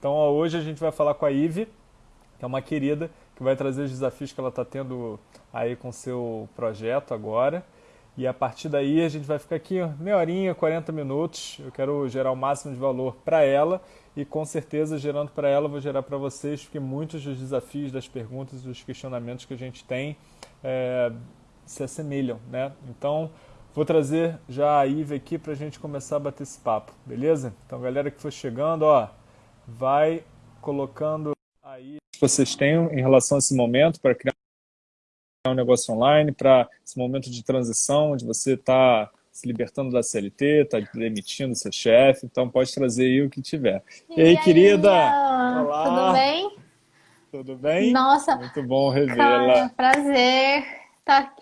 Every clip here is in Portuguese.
Então ó, hoje a gente vai falar com a Ive, que é uma querida, que vai trazer os desafios que ela está tendo aí com seu projeto agora. E a partir daí a gente vai ficar aqui meia horinha, 40 minutos. Eu quero gerar o máximo de valor para ela e com certeza gerando para ela vou gerar para vocês, porque muitos dos desafios, das perguntas, dos questionamentos que a gente tem é, se assemelham, né? Então vou trazer já a Ive aqui para a gente começar a bater esse papo, beleza? Então galera que for chegando, ó, vai colocando aí que vocês tenham em relação a esse momento para criar um negócio online, para esse momento de transição, onde você está se libertando da CLT, está demitindo seu chefe, então pode trazer aí o que tiver. E, e aí, querida? Olá. Tudo bem? Tudo bem? Nossa. Muito bom revê-la. Prazer. Tá...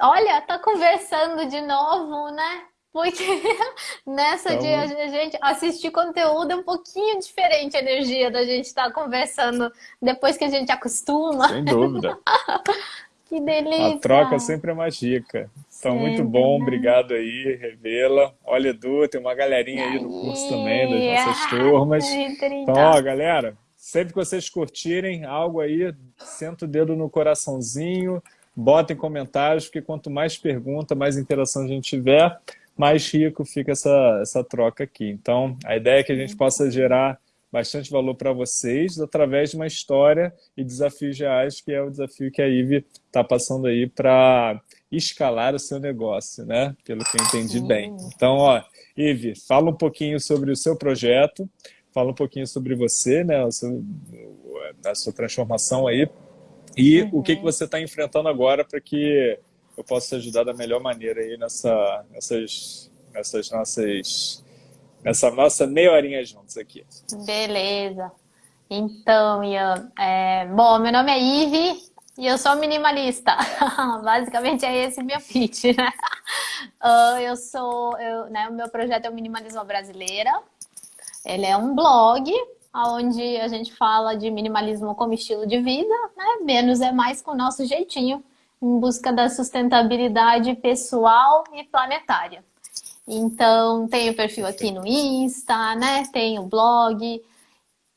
Olha, tá conversando de novo, né? Porque nessa então... de a gente assistir conteúdo é um pouquinho diferente a energia da gente estar tá conversando depois que a gente acostuma. Sem dúvida. Que delícia! A troca sempre é mais rica. Então, muito bom, né? obrigado aí, Revela. Olha, Edu, tem uma galerinha aí no curso também, das nossas turmas. Então, ó, galera, sempre que vocês curtirem algo aí, senta o dedo no coraçãozinho, botem comentários, porque quanto mais pergunta, mais interação a gente tiver, mais rico fica essa, essa troca aqui. Então, a ideia é que a gente possa gerar bastante valor para vocês através de uma história e desafios reais, que é o desafio que a Ive está passando aí para escalar o seu negócio, né? Pelo que eu entendi bem. Então, ó, Ive, fala um pouquinho sobre o seu projeto, fala um pouquinho sobre você, né? O seu, a sua transformação aí e uhum. o que, que você está enfrentando agora para que eu possa te ajudar da melhor maneira aí nessa, nessas, nessas nossas essa nossa meia horinha juntos aqui. Beleza. Então, Ian, é... bom, meu nome é Ive e eu sou minimalista. Basicamente é esse meu pitch, né? Uh, eu sou, eu, né, o meu projeto é o Minimalismo Brasileira. Ele é um blog onde a gente fala de minimalismo como estilo de vida, né? Menos é mais com o nosso jeitinho, em busca da sustentabilidade pessoal e planetária. Então, tem o perfil aqui no Insta, né? Tem o blog.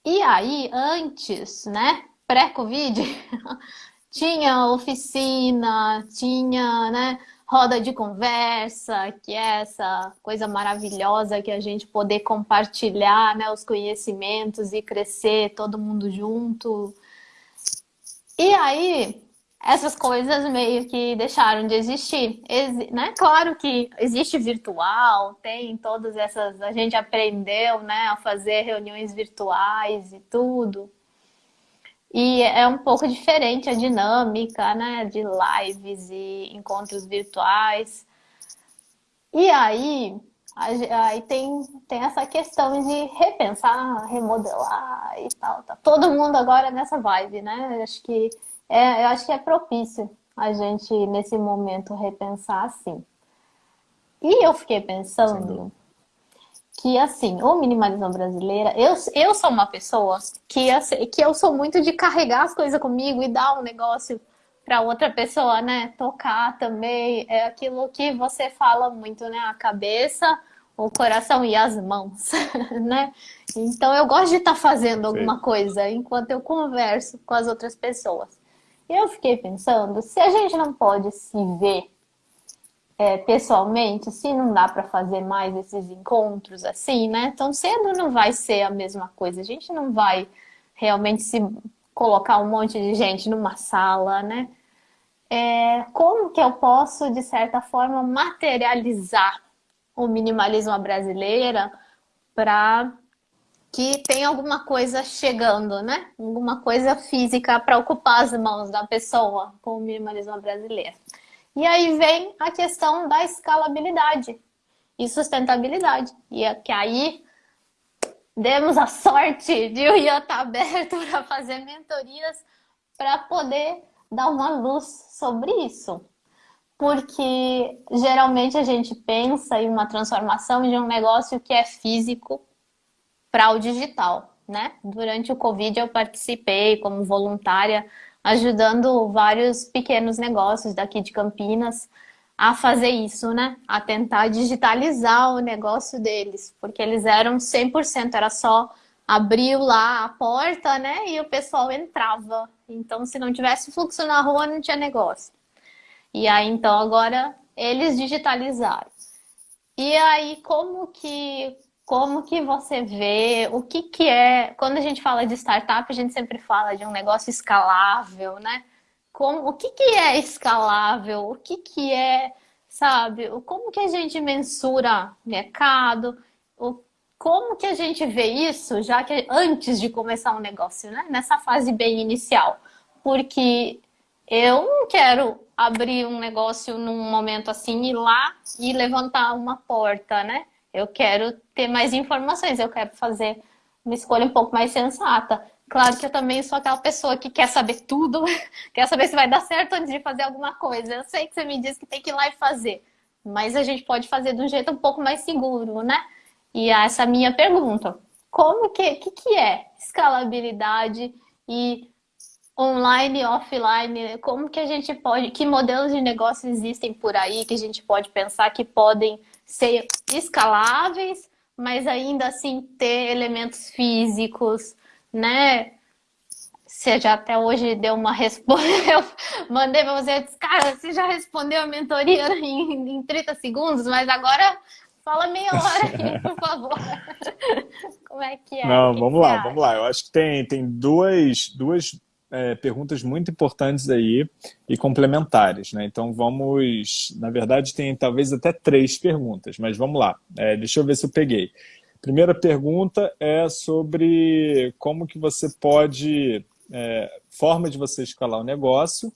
E aí, antes, né? Pré-Covid, tinha oficina, tinha, né? Roda de conversa, que é essa coisa maravilhosa que a gente poder compartilhar né, os conhecimentos e crescer todo mundo junto. E aí, essas coisas meio que deixaram de existir. Ex né? Claro que existe virtual, tem todas essas... A gente aprendeu né, a fazer reuniões virtuais e tudo. E é um pouco diferente a dinâmica né, de lives e encontros virtuais. E aí, aí tem, tem essa questão de repensar, remodelar e tal. Tá todo mundo agora nessa vibe, né? Acho que é, eu acho que é propício a gente, nesse momento, repensar assim. E eu fiquei pensando que, assim, o minimalismo brasileiro, eu, eu sou uma pessoa que, assim, que eu sou muito de carregar as coisas comigo e dar um negócio para outra pessoa, né? Tocar também, é aquilo que você fala muito, né? A cabeça, o coração e as mãos, né? Então eu gosto de estar tá fazendo alguma coisa enquanto eu converso com as outras pessoas eu fiquei pensando, se a gente não pode se ver é, pessoalmente, se não dá para fazer mais esses encontros assim, né? Tão cedo não vai ser a mesma coisa. A gente não vai realmente se colocar um monte de gente numa sala, né? É, como que eu posso, de certa forma, materializar o minimalismo brasileira para que tem alguma coisa chegando, né? Alguma coisa física para ocupar as mãos da pessoa com o minimalismo brasileiro. E aí vem a questão da escalabilidade e sustentabilidade. E é que aí demos a sorte de o Ian estar aberto para fazer mentorias para poder dar uma luz sobre isso. Porque geralmente a gente pensa em uma transformação de um negócio que é físico para o digital, né? Durante o Covid eu participei como voluntária, ajudando vários pequenos negócios daqui de Campinas a fazer isso, né? A tentar digitalizar o negócio deles, porque eles eram 100%, era só abriu lá a porta, né? E o pessoal entrava. Então, se não tivesse fluxo na rua, não tinha negócio. E aí, então, agora eles digitalizaram. E aí, como que como que você vê, o que que é, quando a gente fala de startup, a gente sempre fala de um negócio escalável, né? Como, o que que é escalável? O que que é, sabe, como que a gente mensura mercado? O, como que a gente vê isso, já que antes de começar um negócio, né? Nessa fase bem inicial. Porque eu não quero abrir um negócio num momento assim, ir lá e levantar uma porta, né? Eu quero ter mais informações, eu quero fazer uma escolha um pouco mais sensata. Claro que eu também sou aquela pessoa que quer saber tudo, quer saber se vai dar certo antes de fazer alguma coisa. Eu sei que você me diz que tem que ir lá e fazer, mas a gente pode fazer de um jeito um pouco mais seguro, né? E essa é a minha pergunta. Como que, que, que é escalabilidade e online e offline? Como que a gente pode, que modelos de negócio existem por aí que a gente pode pensar que podem ser escaláveis, mas ainda assim ter elementos físicos, né? Você já até hoje deu uma resposta, eu mandei para você, disse, cara, você já respondeu a mentoria em, em 30 segundos, mas agora fala meia hora aí, por favor. Como é que é? Não, vamos lá, vamos lá. Eu acho que tem, tem duas, duas é, perguntas muito importantes aí e complementares, né? Então vamos, na verdade tem talvez até três perguntas, mas vamos lá, é, deixa eu ver se eu peguei. Primeira pergunta é sobre como que você pode, é, forma de você escalar o negócio,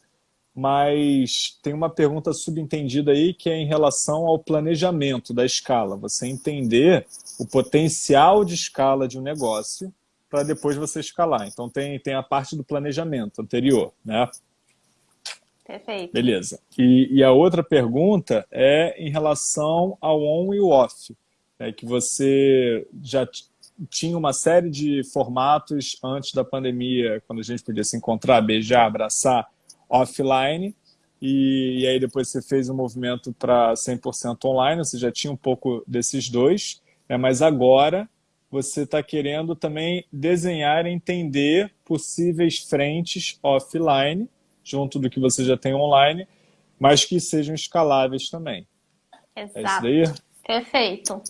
mas tem uma pergunta subentendida aí que é em relação ao planejamento da escala, você entender o potencial de escala de um negócio para depois você escalar. Então tem, tem a parte do planejamento anterior, né? Perfeito. Beleza. E, e a outra pergunta é em relação ao on e o off, né, que você já tinha uma série de formatos antes da pandemia, quando a gente podia se encontrar, beijar, abraçar, offline, e, e aí depois você fez um movimento para 100% online, você já tinha um pouco desses dois, né, mas agora você está querendo também desenhar e entender possíveis frentes offline, junto do que você já tem online, mas que sejam escaláveis também. Exato. É isso daí? Perfeito.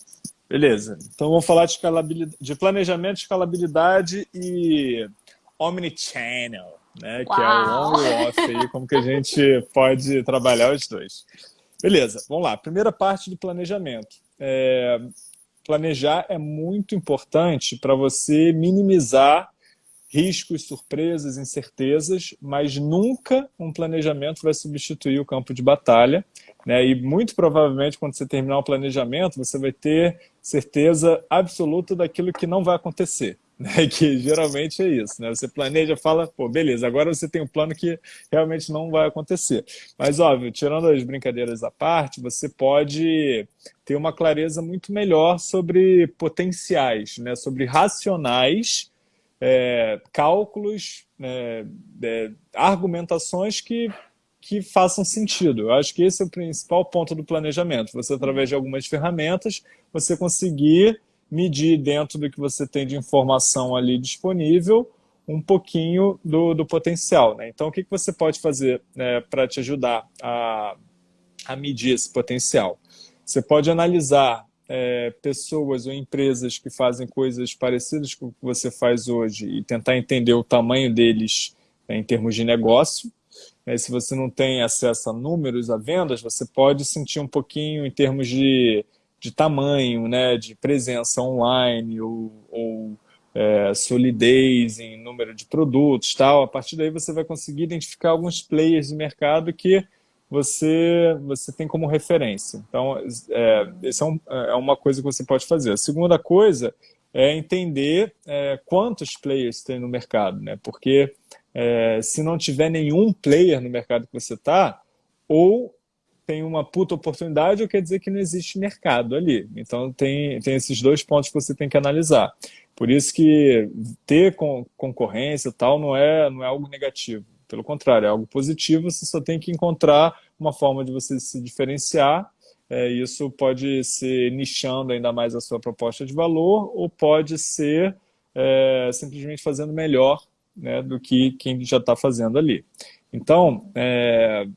Beleza. Então vamos falar de, escalabilidade, de planejamento, escalabilidade e omnichannel, né? Uau. Que é o on e off aí, como que a gente pode trabalhar os dois. Beleza, vamos lá. Primeira parte do planejamento. É, planejar é muito importante para você minimizar riscos, surpresas, incertezas, mas nunca um planejamento vai substituir o campo de batalha. Né? E muito provavelmente, quando você terminar o planejamento, você vai ter certeza absoluta daquilo que não vai acontecer. Né? Que geralmente é isso. Né? Você planeja, fala, pô, beleza, agora você tem um plano que realmente não vai acontecer. Mas, óbvio, tirando as brincadeiras à parte, você pode ter uma clareza muito melhor sobre potenciais, né? sobre racionais, é, cálculos, é, é, argumentações que que façam sentido. Eu acho que esse é o principal ponto do planejamento. Você, através de algumas ferramentas, você conseguir medir dentro do que você tem de informação ali disponível um pouquinho do, do potencial. Né? Então, o que, que você pode fazer né, para te ajudar a, a medir esse potencial? Você pode analisar é, pessoas ou empresas que fazem coisas parecidas com o que você faz hoje e tentar entender o tamanho deles né, em termos de negócio. É, se você não tem acesso a números, a vendas, você pode sentir um pouquinho em termos de de tamanho, né, de presença online ou, ou é, solidez em número de produtos, tal. A partir daí você vai conseguir identificar alguns players de mercado que você, você tem como referência. Então, é, essa é, um, é uma coisa que você pode fazer. A segunda coisa é entender é, quantos players tem no mercado, né? Porque é, se não tiver nenhum player no mercado que você está, ou tem uma puta oportunidade ou quer dizer que não existe mercado ali. Então tem, tem esses dois pontos que você tem que analisar. Por isso que ter concorrência tal não é, não é algo negativo. Pelo contrário, é algo positivo, você só tem que encontrar uma forma de você se diferenciar. É, isso pode ser nichando ainda mais a sua proposta de valor ou pode ser é, simplesmente fazendo melhor né, do que quem já está fazendo ali. Então, é,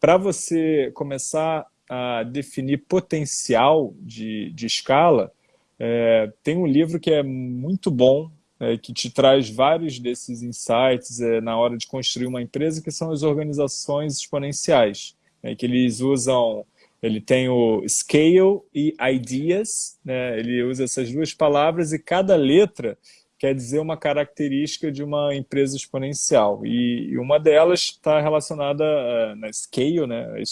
para você começar a definir potencial de, de escala, é, tem um livro que é muito bom, é, que te traz vários desses insights é, na hora de construir uma empresa, que são as organizações exponenciais, né, que eles usam, ele tem o scale e ideas, né, ele usa essas duas palavras e cada letra quer dizer uma característica de uma empresa exponencial. E, uma delas está relacionada uh, na scale, né,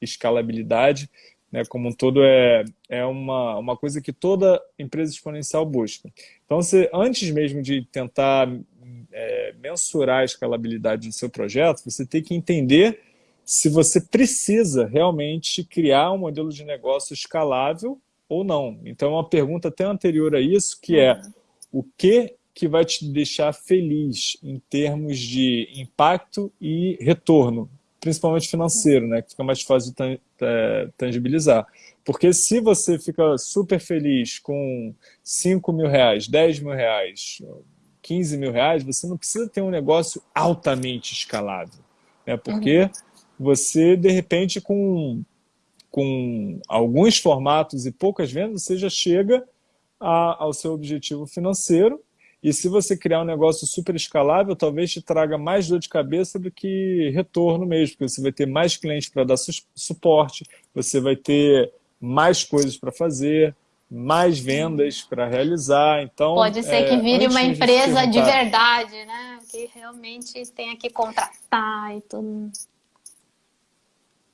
escalabilidade, né, como um todo é, é uma, uma coisa que toda empresa exponencial busca. Então, você, antes mesmo de tentar é, mensurar a escalabilidade do seu projeto, você tem que entender se você precisa realmente criar um modelo de negócio escalável ou não. Então, é uma pergunta até anterior a isso, que é uhum. O que que vai te deixar feliz em termos de impacto e retorno principalmente financeiro, né, que fica mais fácil de tangibilizar. Porque se você fica super feliz com 5 mil reais, 10 mil reais, 15 mil reais, você não precisa ter um negócio altamente escalável. Né? Porque uhum. você, de repente, com, com alguns formatos e poucas vendas, você já chega a, ao seu objetivo financeiro e se você criar um negócio super escalável, talvez te traga mais dor de cabeça do que retorno mesmo, porque você vai ter mais clientes para dar su suporte, você vai ter mais coisas para fazer, mais vendas para realizar. Então, Pode ser é, que vire uma empresa de, de verdade, né? Que realmente tenha que contratar e tudo.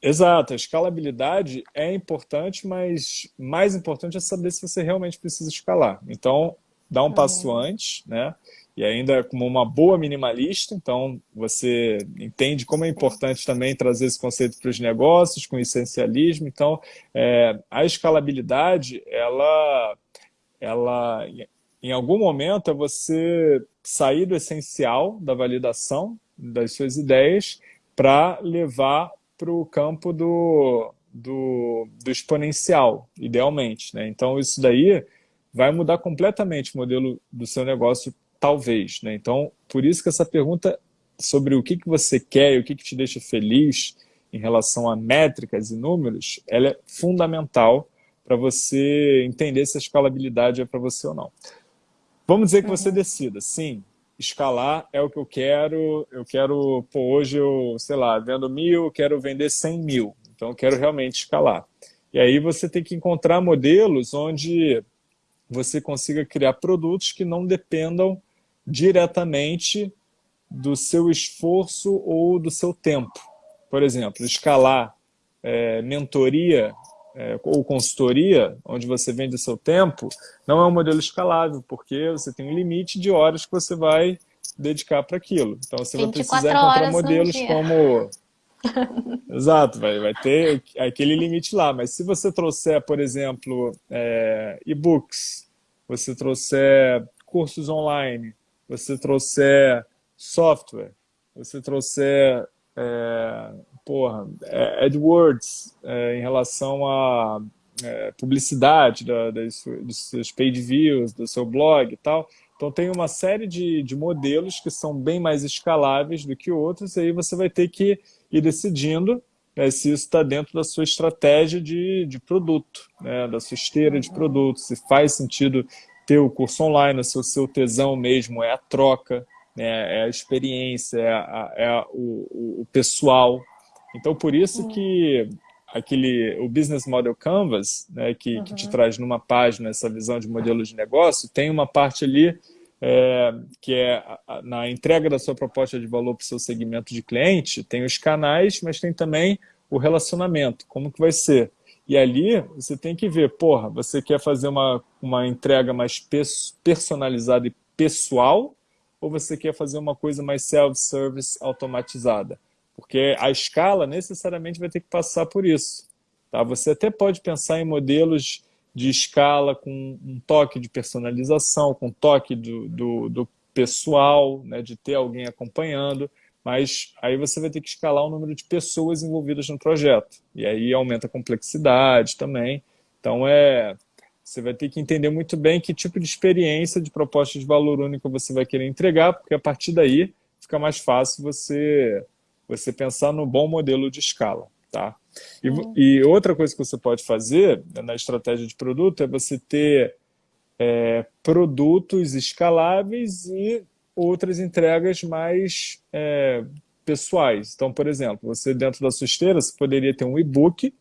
Exato, a escalabilidade é importante, mas mais importante é saber se você realmente precisa escalar. Então, dá um passo uhum. antes, né? E ainda como uma boa minimalista, então você entende como é importante também trazer esse conceito para os negócios, com essencialismo. Então, é, a escalabilidade, ela, ela, em algum momento, é você sair do essencial da validação das suas ideias para levar para o campo do, do, do exponencial, idealmente. Né? Então, isso daí vai mudar completamente o modelo do seu negócio, talvez. Né? Então, por isso que essa pergunta sobre o que, que você quer e o que, que te deixa feliz em relação a métricas e números, ela é fundamental para você entender se a escalabilidade é para você ou não. Vamos dizer que você uhum. decida, sim, escalar é o que eu quero, eu quero, pô, hoje eu, sei lá, vendo mil, quero vender 100 mil, então eu quero realmente escalar. E aí você tem que encontrar modelos onde você consiga criar produtos que não dependam diretamente do seu esforço ou do seu tempo. Por exemplo, escalar é, mentoria é, ou consultoria, onde você vende o seu tempo, não é um modelo escalável, porque você tem um limite de horas que você vai dedicar para aquilo. Então você vai precisar encontrar modelos como... Exato, vai, vai ter aquele limite lá. Mas se você trouxer, por exemplo, é, e-books, você trouxer cursos online, você trouxer software, você trouxer é, porra, é, AdWords é, em relação a é, publicidade da, das, dos seus paid views, do seu blog e tal. Então tem uma série de, de modelos que são bem mais escaláveis do que outros, e aí você vai ter que ir decidindo né, se isso está dentro da sua estratégia de, de produto, né, da sua esteira de produtos, se faz sentido ter o curso online, se o seu tesão mesmo é a troca, né, é a experiência, é, a, é a, o, o, pessoal. Então, por isso que aquele, o Business Model Canvas, né, que, uhum. que te traz numa página essa visão de modelo de negócio, tem uma parte ali é, que é na entrega da sua proposta de valor para o seu segmento de cliente, tem os canais, mas tem também o relacionamento, como que vai ser. E ali você tem que ver, porra, você quer fazer uma, uma entrega mais personalizada e pessoal ou você quer fazer uma coisa mais self-service automatizada? Porque a escala necessariamente vai ter que passar por isso. Tá? Você até pode pensar em modelos de escala com um toque de personalização, com um toque do, do, do pessoal, né, de ter alguém acompanhando, mas aí você vai ter que escalar o número de pessoas envolvidas no projeto. E aí aumenta a complexidade também. Então, é, você vai ter que entender muito bem que tipo de experiência de proposta de valor único você vai querer entregar, porque a partir daí fica mais fácil você, você pensar no bom modelo de escala. Tá? E, e outra coisa que você pode fazer na estratégia de produto é você ter é, produtos escaláveis e outras entregas mais é, pessoais. Então, por exemplo, você dentro da sua esteira, você poderia ter um e-book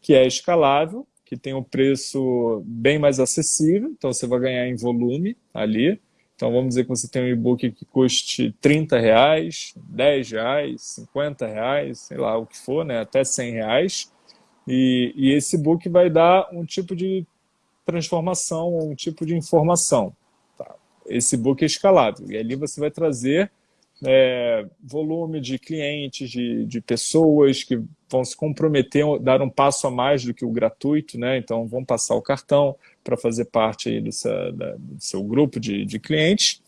que é escalável, que tem um preço bem mais acessível, então você vai ganhar em volume ali. Então vamos dizer que você tem um e-book que custe 30 reais, 10 reais, 50 reais, sei lá o que for, né? até 100 reais. E, e esse e-book vai dar um tipo de transformação, um tipo de informação. Tá? Esse e-book é escalável. E ali você vai trazer é, volume de clientes, de, de pessoas que vão se comprometer, dar um passo a mais do que o gratuito, né? então vão passar o cartão para fazer parte do, seu, da, do seu grupo de, de clientes,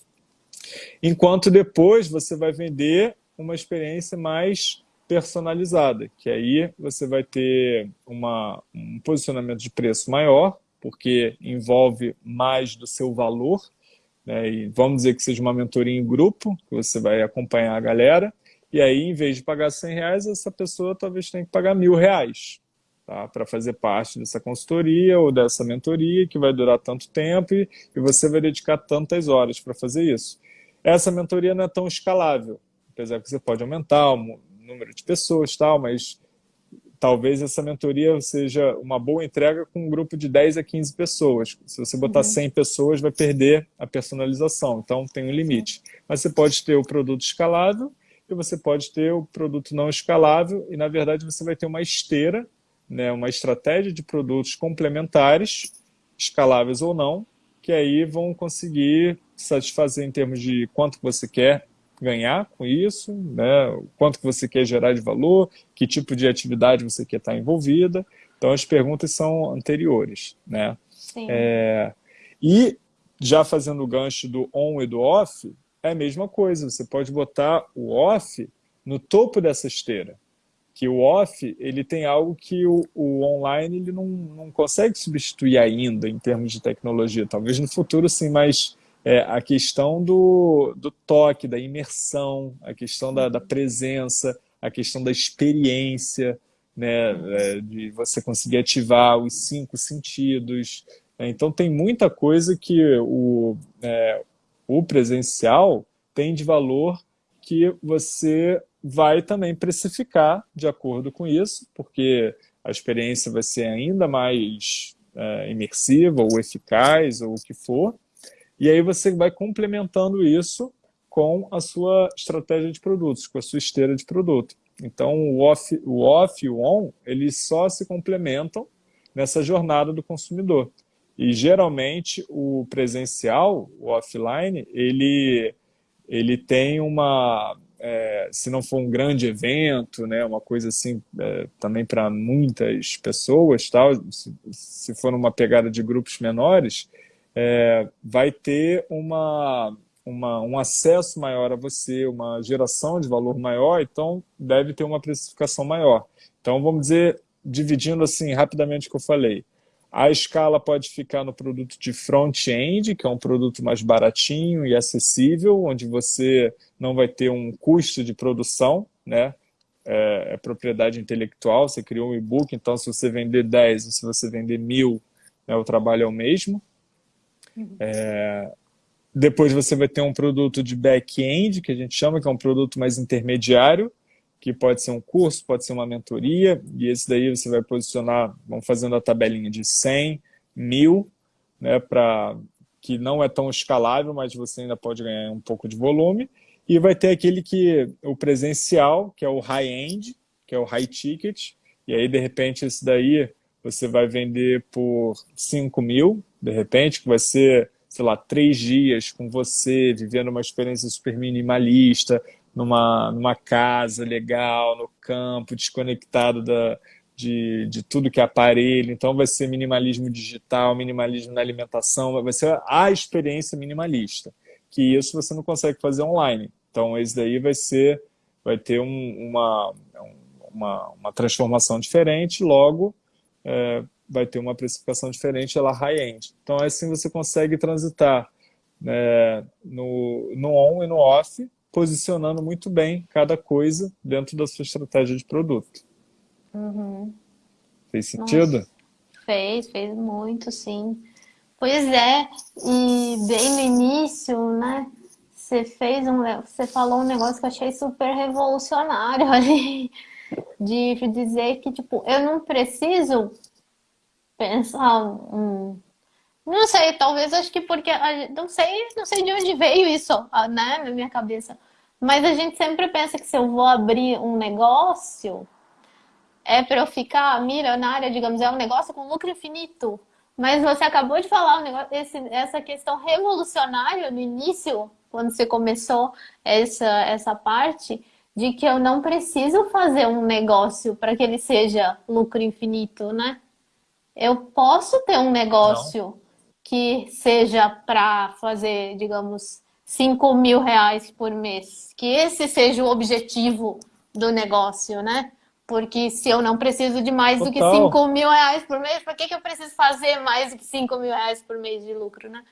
enquanto depois você vai vender uma experiência mais personalizada, que aí você vai ter uma, um posicionamento de preço maior, porque envolve mais do seu valor, né? E vamos dizer que seja uma mentoria em grupo, que você vai acompanhar a galera, e aí, em vez de pagar 100 reais, essa pessoa talvez tenha que pagar mil reais tá? para fazer parte dessa consultoria ou dessa mentoria, que vai durar tanto tempo e, e você vai dedicar tantas horas para fazer isso. Essa mentoria não é tão escalável, apesar que você pode aumentar o número de pessoas, tal, mas talvez essa mentoria seja uma boa entrega com um grupo de 10 a 15 pessoas. Se você botar uhum. 100 pessoas, vai perder a personalização, então tem um limite. Mas você pode ter o produto escalável e você pode ter o produto não escalável e, na verdade, você vai ter uma esteira, né, uma estratégia de produtos complementares, escaláveis ou não, que aí vão conseguir satisfazer em termos de quanto você quer ganhar com isso, né? quanto que você quer gerar de valor, que tipo de atividade você quer estar envolvida. Então, as perguntas são anteriores. Né? É, e, já fazendo o gancho do on e do off, é a mesma coisa. Você pode botar o off no topo dessa esteira. Que o off ele tem algo que o, o online ele não, não consegue substituir ainda em termos de tecnologia. Talvez no futuro sim, mas é, a questão do, do toque, da imersão, a questão da, da presença, a questão da experiência, né, é, de você conseguir ativar os cinco sentidos. Né? Então tem muita coisa que o, é, o presencial tem de valor que você vai também precificar de acordo com isso, porque a experiência vai ser ainda mais é, imersiva ou eficaz ou o que for, e aí você vai complementando isso com a sua estratégia de produtos, com a sua esteira de produto. Então, o off, o off e o on, eles só se complementam nessa jornada do consumidor. E, geralmente, o presencial, o offline, ele, ele tem uma... É, se não for um grande evento, né, uma coisa assim, é, também para muitas pessoas, tal, se, se for uma pegada de grupos menores, é, vai ter uma, uma, um acesso maior a você, uma geração de valor maior, então deve ter uma precificação maior. Então, vamos dizer, dividindo assim rapidamente o que eu falei, a escala pode ficar no produto de front-end, que é um produto mais baratinho e acessível, onde você não vai ter um custo de produção, né? É, é propriedade intelectual, você criou um e-book, então se você vender 10 ou se você vender mil, né, o trabalho é o mesmo. É, depois você vai ter um produto de back-end, que a gente chama, que é um produto mais intermediário, que pode ser um curso, pode ser uma mentoria, e esse daí você vai posicionar, vamos fazendo a tabelinha de 100, mil, né, pra, que não é tão escalável, mas você ainda pode ganhar um pouco de volume, e vai ter aquele que, o presencial, que é o high-end, que é o high ticket, e aí de repente esse daí você vai vender por 5 mil, de repente, que vai ser, sei lá, três dias com você, vivendo uma experiência super minimalista, numa, numa casa legal, no campo, desconectado da, de, de tudo que é aparelho. Então vai ser minimalismo digital, minimalismo na alimentação, vai ser a experiência minimalista. Que isso você não consegue fazer online. Então esse daí vai ser, vai ter um, uma, uma, uma transformação diferente, logo é, vai ter uma precificação diferente, ela high-end. Então, assim você consegue transitar né, no, no on e no off, posicionando muito bem cada coisa dentro da sua estratégia de produto. Uhum. Fez sentido? Nossa, fez, fez muito, sim. Pois é, e bem no início, né? Você fez um, você falou um negócio que eu achei super revolucionário ali, de dizer que tipo, eu não preciso pensar um, não sei, talvez acho que porque não sei, não sei de onde veio isso, né, na minha cabeça. Mas a gente sempre pensa que se eu vou abrir um negócio é para eu ficar milionária, digamos, é um negócio com lucro infinito. Mas você acabou de falar um negócio, esse, essa questão revolucionária no início, quando você começou essa, essa parte, de que eu não preciso fazer um negócio para que ele seja lucro infinito, né? Eu posso ter um negócio. Que seja para fazer, digamos, 5 mil reais por mês. Que esse seja o objetivo do negócio, né? Porque se eu não preciso de mais Total. do que 5 mil reais por mês, para que, que eu preciso fazer mais do que 5 mil reais por mês de lucro, né?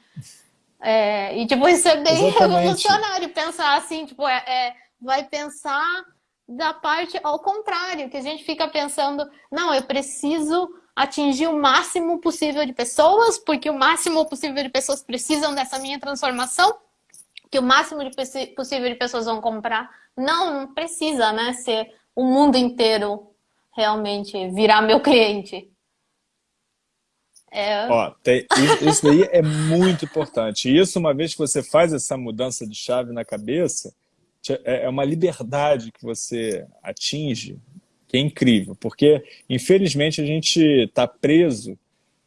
É, e tipo, isso é bem Exatamente. revolucionário pensar assim, tipo, é, é, vai pensar da parte ao contrário, que a gente fica pensando, não, eu preciso atingir o máximo possível de pessoas, porque o máximo possível de pessoas precisam dessa minha transformação, que o máximo de possível de pessoas vão comprar. Não, não precisa, né, ser o mundo inteiro realmente virar meu cliente. É... Ó, tem, isso daí é muito importante. Isso, uma vez que você faz essa mudança de chave na cabeça, é, é uma liberdade que você atinge que é incrível, porque, infelizmente, a gente está preso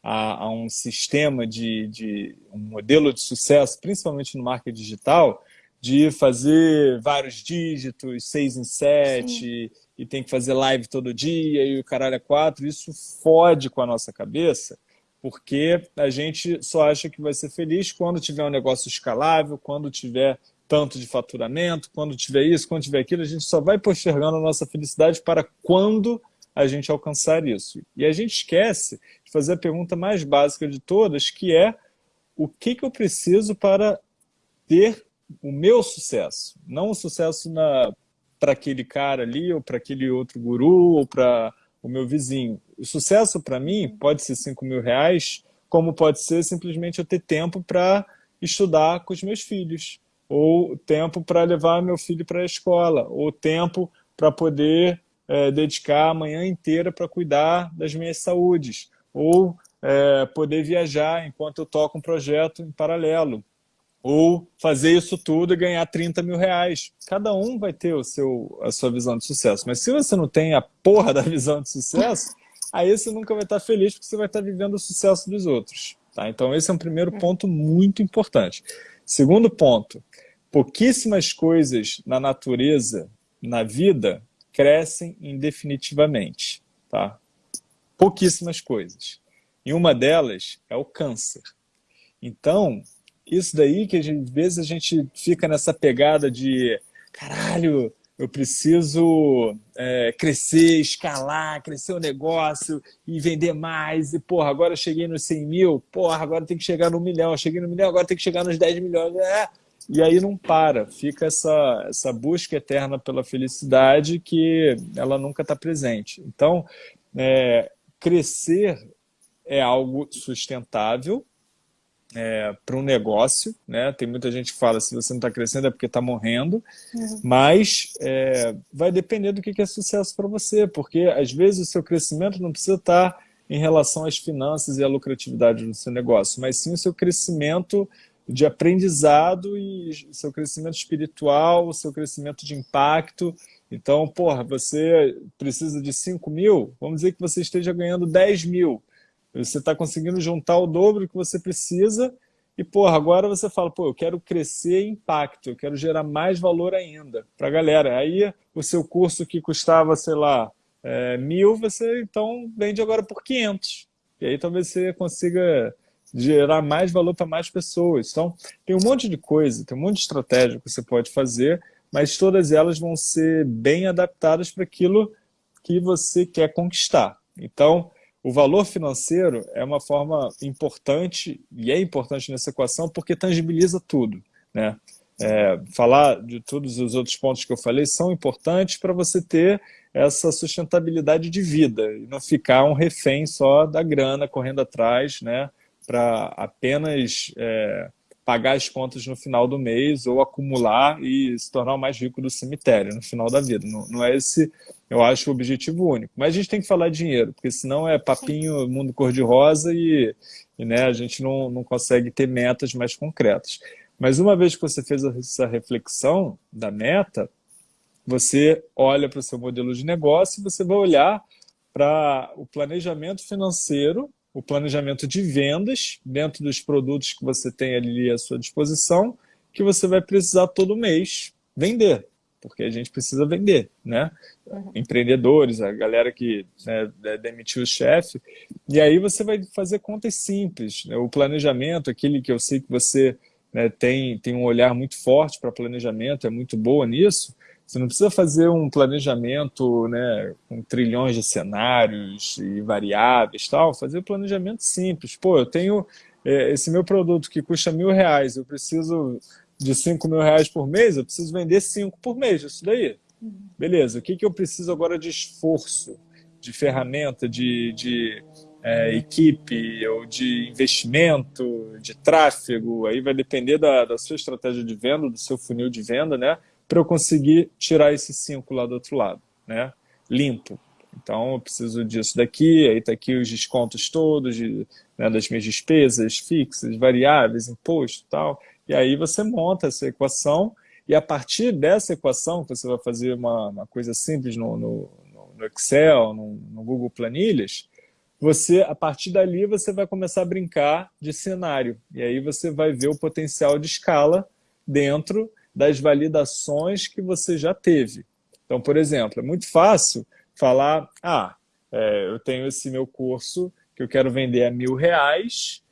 a, a, um sistema de, de um modelo de sucesso, principalmente no marketing digital, de fazer vários dígitos, seis em sete, Sim. e tem que fazer live todo dia e o caralho é quatro, isso fode com a nossa cabeça, porque a gente só acha que vai ser feliz quando tiver um negócio escalável, quando tiver tanto de faturamento, quando tiver isso, quando tiver aquilo, a gente só vai postergando a nossa felicidade para quando a gente alcançar isso. E a gente esquece de fazer a pergunta mais básica de todas, que é o que, que eu preciso para ter o meu sucesso? Não o sucesso para aquele cara ali, ou para aquele outro guru, ou para o meu vizinho. O sucesso para mim pode ser 5 mil reais, como pode ser simplesmente eu ter tempo para estudar com os meus filhos, ou tempo para levar meu filho para a escola, ou tempo para poder é, dedicar a manhã inteira para cuidar das minhas saúdes, ou é, poder viajar enquanto eu toco um projeto em paralelo ou fazer isso tudo e ganhar 30 mil reais. Cada um vai ter o seu, a sua visão de sucesso. Mas se você não tem a porra da visão de sucesso, aí você nunca vai estar feliz porque você vai estar vivendo o sucesso dos outros. Tá? Então esse é um primeiro é. ponto muito importante. Segundo ponto, pouquíssimas coisas na natureza, na vida, crescem indefinitivamente. Tá? Pouquíssimas coisas. E uma delas é o câncer. Então, isso daí que às vezes a gente fica nessa pegada de caralho, eu preciso é, crescer, escalar, crescer o negócio e vender mais. E, porra, agora eu cheguei nos 100 mil, porra, agora tem que chegar no milhão. Eu cheguei no milhão, agora tem que chegar nos 10 milhões. É. E aí não para, fica essa, essa busca eterna pela felicidade que ela nunca está presente. Então, é, crescer é algo sustentável, é, para um negócio, né? Tem muita gente que fala se você não está crescendo é porque está morrendo, uhum. mas é, vai depender do que é sucesso para você, porque às vezes o seu crescimento não precisa estar tá em relação às finanças e à lucratividade do seu negócio, mas sim o seu crescimento de aprendizado e o seu crescimento espiritual, o seu crescimento de impacto. Então, porra, você precisa de 5 mil, vamos dizer que você esteja ganhando 10 mil. Você está conseguindo juntar o dobro que você precisa e, porra, agora você fala, pô, eu quero crescer impacto, eu quero gerar mais valor ainda para a galera. Aí o seu curso que custava, sei lá, é, mil, você então vende agora por 500. E aí talvez você consiga gerar mais valor para mais pessoas. Então, tem um monte de coisa, tem um monte de estratégia que você pode fazer, mas todas elas vão ser bem adaptadas para aquilo que você quer conquistar. Então, o valor financeiro é uma forma importante, e é importante nessa equação, porque tangibiliza tudo. Né? É, falar de todos os outros pontos que eu falei são importantes para você ter essa sustentabilidade de vida e não ficar um refém só da grana correndo atrás, né, para apenas é, pagar as contas no final do mês ou acumular e se tornar o mais rico do cemitério no final da vida. Não, não é esse, eu acho, o objetivo único. Mas a gente tem que falar dinheiro, porque senão é papinho, mundo cor-de-rosa e, e né, a gente não, não consegue ter metas mais concretas. Mas uma vez que você fez essa reflexão da meta, você olha para o seu modelo de negócio e você vai olhar para o planejamento financeiro o planejamento de vendas dentro dos produtos que você tem ali à sua disposição, que você vai precisar todo mês vender, porque a gente precisa vender, né? Uhum. Empreendedores, a galera que né, demitiu o chefe, e aí você vai fazer contas simples. Né? O planejamento, aquele que eu sei que você né, tem, tem um olhar muito forte para planejamento, é muito boa nisso, você não precisa fazer um planejamento né, com trilhões de cenários e variáveis, tal. fazer um planejamento simples. Pô, eu tenho é, esse meu produto que custa mil reais, eu preciso de cinco mil reais por mês, eu preciso vender cinco por mês, isso daí. Beleza, o que, que eu preciso agora de esforço, de ferramenta, de, de é, equipe, ou de investimento, de tráfego, aí vai depender da, da sua estratégia de venda, do seu funil de venda, né? para eu conseguir tirar esse 5 lá do outro lado, né? limpo. Então, eu preciso disso daqui, aí está aqui os descontos todos de, né, das minhas despesas fixas, variáveis, imposto e tal. E aí você monta essa equação e a partir dessa equação, você vai fazer uma, uma coisa simples no, no, no Excel, no, no, Google Planilhas, você, a partir dali você vai começar a brincar de cenário. E aí você vai ver o potencial de escala dentro das validações que você já teve. Então, por exemplo, é muito fácil falar, ah, é, eu tenho esse meu curso que eu quero vender a mil reais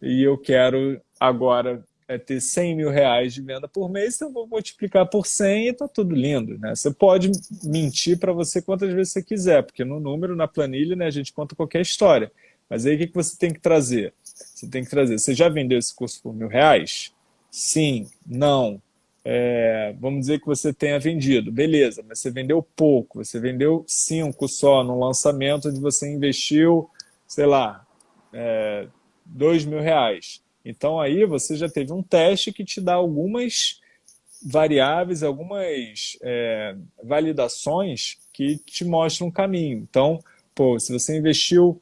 e eu quero agora é, ter 100 mil reais de venda por mês, então eu vou multiplicar por 100 e está tudo lindo. Né? Você pode mentir para você quantas vezes você quiser, porque no número, na planilha, né, a gente conta qualquer história. Mas aí o que, você tem que trazer? Você tem que trazer, você já vendeu esse curso por mil reais? Sim, não, é, vamos dizer que você tenha vendido, beleza, mas você vendeu pouco, você vendeu cinco só no lançamento onde você investiu, sei lá, é, dois mil reais. Então aí você já teve um teste que te dá algumas variáveis, algumas é, validações que te mostram um caminho. Então, pô, se você investiu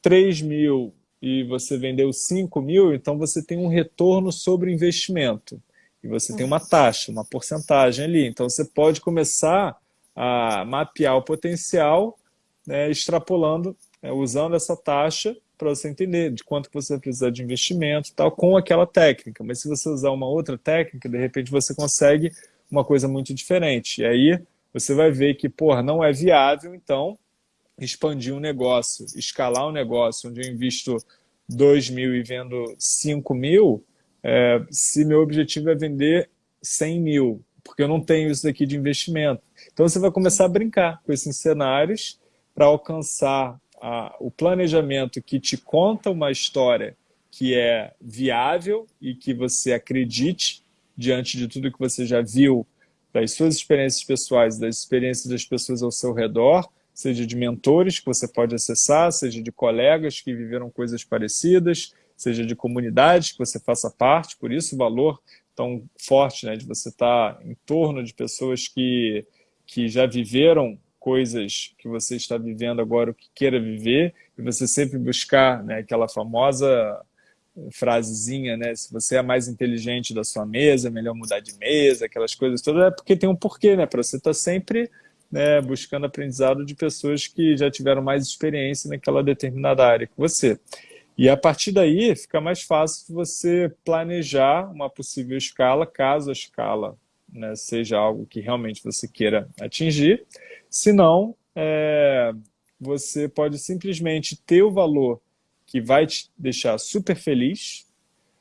3 mil e você vendeu 5 mil, então você tem um retorno sobre investimento. E você tem uma taxa, uma porcentagem ali. Então, você pode começar a mapear o potencial, né, extrapolando, né, usando essa taxa para você entender de quanto você vai precisar de investimento tal, com aquela técnica. Mas se você usar uma outra técnica, de repente você consegue uma coisa muito diferente. E aí você vai ver que, porra, não é viável, então, expandir um negócio, escalar um negócio onde eu invisto 2 mil e vendo 5 mil, é, se meu objetivo é vender 100 mil, porque eu não tenho isso daqui de investimento. Então você vai começar a brincar com esses cenários para alcançar a, o planejamento que te conta uma história que é viável e que você acredite diante de tudo que você já viu das suas experiências pessoais, das experiências das pessoas ao seu redor, seja de mentores que você pode acessar, seja de colegas que viveram coisas parecidas, seja de comunidades que você faça parte, por isso o valor tão forte né, de você estar em torno de pessoas que, que já viveram coisas que você está vivendo agora, o que queira viver, e você sempre buscar né, aquela famosa frasezinha, né? Se você é mais inteligente da sua mesa, melhor mudar de mesa, aquelas coisas todas, é porque tem um porquê, né? Para você estar tá sempre né, buscando aprendizado de pessoas que já tiveram mais experiência naquela determinada área que você. E a partir daí fica mais fácil você planejar uma possível escala, caso a escala né, seja algo que realmente você queira atingir. Se não, é, você pode simplesmente ter o valor que vai te deixar super feliz.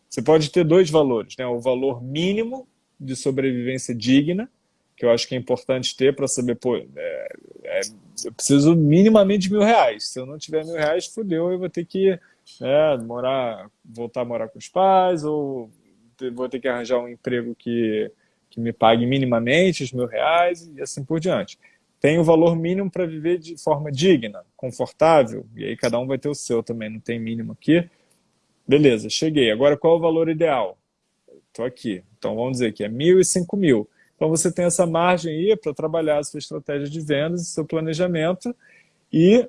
Você pode ter dois valores, né? o valor mínimo de sobrevivência digna, que eu acho que é importante ter para saber, pô, é, é, eu preciso minimamente de mil reais. Se eu não tiver mil reais, fodeu, eu vou ter que né, morar, voltar a morar com os pais, ou vou ter que arranjar um emprego que, que me pague minimamente os mil reais, e assim por diante. Tem o valor mínimo para viver de forma digna, confortável, e aí cada um vai ter o seu também, não tem mínimo aqui. Beleza, cheguei. Agora qual é o valor ideal? Estou aqui. Então vamos dizer que é mil e cinco mil. Então você tem essa margem aí para trabalhar a sua estratégia de vendas, seu planejamento, e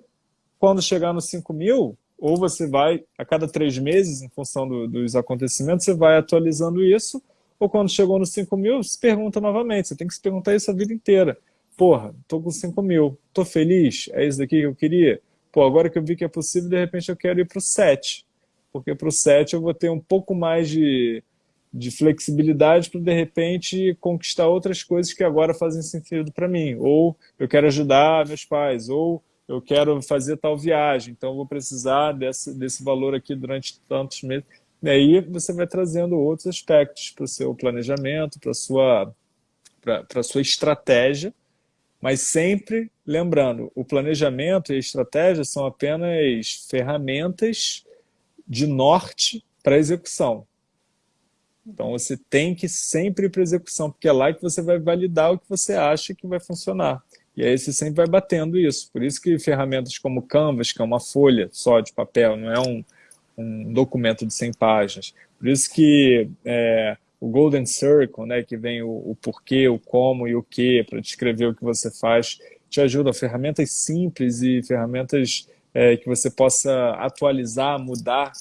quando chegar nos 5 mil, ou você vai, a cada três meses, em função do, dos acontecimentos, você vai atualizando isso, ou quando chegou nos 5 mil, se pergunta novamente, você tem que se perguntar isso a vida inteira. Porra, tô com 5 mil, tô feliz? É isso daqui que eu queria? Pô, agora que eu vi que é possível, de repente eu quero ir para o 7, porque para o 7 eu vou ter um pouco mais de de flexibilidade para, de repente, conquistar outras coisas que agora fazem sentido para mim. Ou eu quero ajudar meus pais, ou eu quero fazer tal viagem, então vou precisar desse, desse valor aqui durante tantos meses. E aí você vai trazendo outros aspectos para o seu planejamento, para a sua, sua estratégia, mas sempre lembrando, o planejamento e a estratégia são apenas ferramentas de norte para execução. Então você tem que sempre ir para execução, porque é lá que você vai validar o que você acha que vai funcionar. E aí você sempre vai batendo isso. Por isso que ferramentas como Canvas, que é uma folha só de papel, não é um, um documento de 100 páginas. Por isso que é, o Golden Circle, né, que vem o, o porquê, o como e o que, para descrever o que você faz, te ajuda. Ferramentas simples e ferramentas é, que você possa atualizar, mudar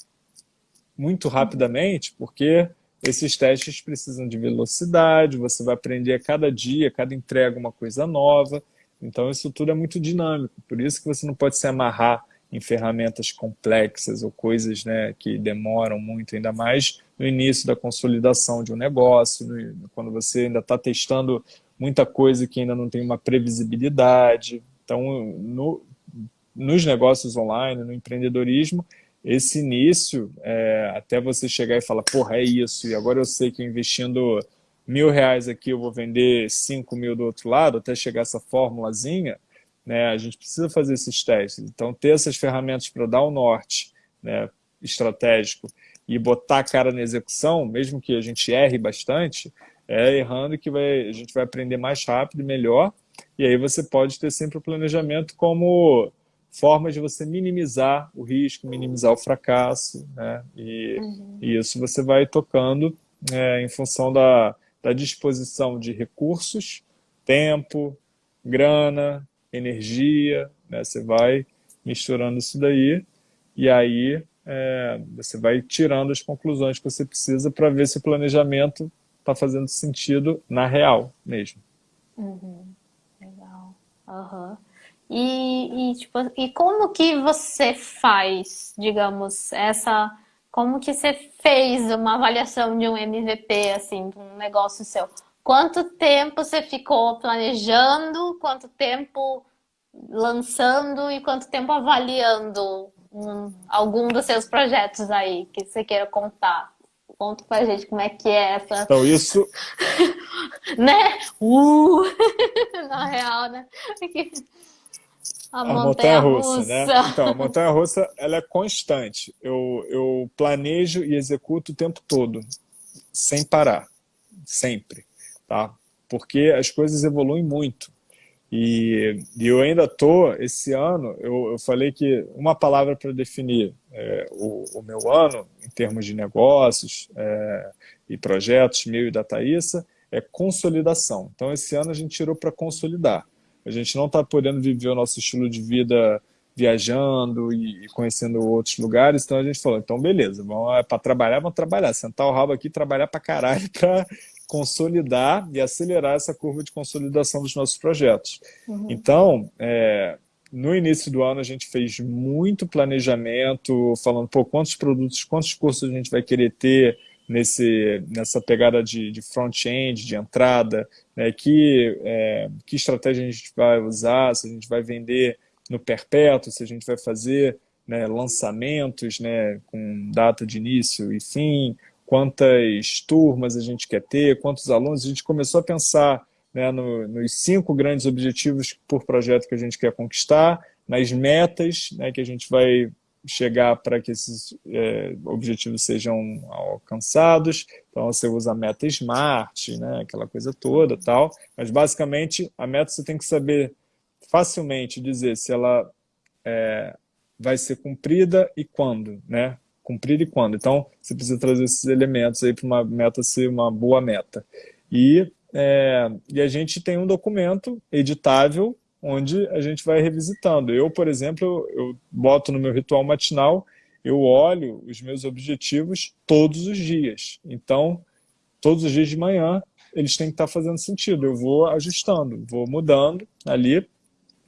muito rapidamente, porque esses testes precisam de velocidade, você vai aprender a cada dia, a cada entrega uma coisa nova. Então isso tudo é muito dinâmico, por isso que você não pode se amarrar em ferramentas complexas ou coisas né, que demoram muito, ainda mais no início da consolidação de um negócio, quando você ainda está testando muita coisa que ainda não tem uma previsibilidade. Então, no, nos negócios online, no empreendedorismo, esse início, é, até você chegar e falar, porra, é isso, e agora eu sei que investindo mil reais aqui eu vou vender cinco mil do outro lado, até chegar essa formulazinha, né, a gente precisa fazer esses testes. Então, ter essas ferramentas para dar o norte né, estratégico e botar a cara na execução, mesmo que a gente erre bastante, é errando que vai, a gente vai aprender mais rápido e melhor, e aí você pode ter sempre o planejamento como formas de você minimizar o risco, minimizar o fracasso, né? E, uhum. e isso você vai tocando é, em função da, da disposição de recursos, tempo, grana, energia, né? Você vai misturando isso daí e aí é, você vai tirando as conclusões que você precisa para ver se o planejamento está fazendo sentido na real mesmo. Uhum. Legal. Uhum. E, e, tipo, e como que você faz, digamos, essa... Como que você fez uma avaliação de um MVP, assim, de um negócio seu? Quanto tempo você ficou planejando? Quanto tempo lançando? E quanto tempo avaliando um, algum dos seus projetos aí que você queira contar? Conta pra gente como é que é essa... Então, isso... né? Uh! Na real, né? A, a montanha-russa, né? Então, a montanha-russa, ela é constante. Eu, eu planejo e executo o tempo todo, sem parar, sempre, tá? Porque as coisas evoluem muito. E, e eu ainda tô, esse ano, eu, eu falei que uma palavra para definir é, o, o, meu ano, em termos de negócios é, e projetos, meu e da Thaísa, é consolidação. Então, esse ano a gente tirou para consolidar. A gente não está podendo viver o nosso estilo de vida viajando e, conhecendo outros lugares, então a gente falou, então beleza, vamos é para trabalhar, vamos trabalhar, sentar o rabo aqui trabalhar para caralho para consolidar e acelerar essa curva de consolidação dos nossos projetos. Uhum. Então, é, no início do ano a gente fez muito planejamento, falando, pô, quantos produtos, quantos cursos a gente vai querer ter, nesse, nessa pegada de, de front-end, de entrada, né, que, é, que estratégia a gente vai usar, se a gente vai vender no perpétuo, se a gente vai fazer né, lançamentos né, com data de início e fim, quantas turmas a gente quer ter, quantos alunos, a gente começou a pensar né, no, nos cinco grandes objetivos por projeto que a gente quer conquistar, nas metas né, que a gente vai chegar para que esses é, objetivos sejam alcançados. Então, você usa a meta SMART, né, aquela coisa toda tal. Mas, basicamente, a meta você tem que saber facilmente dizer se ela é, vai ser cumprida e quando, né? Cumprida e quando. Então, você precisa trazer esses elementos aí para uma meta ser uma boa meta. E, é, e a gente tem um documento editável onde a gente vai revisitando. Eu, por exemplo, eu boto no meu ritual matinal, eu olho os meus objetivos todos os dias. Então, todos os dias de manhã, eles têm que estar fazendo sentido. Eu vou ajustando, vou mudando ali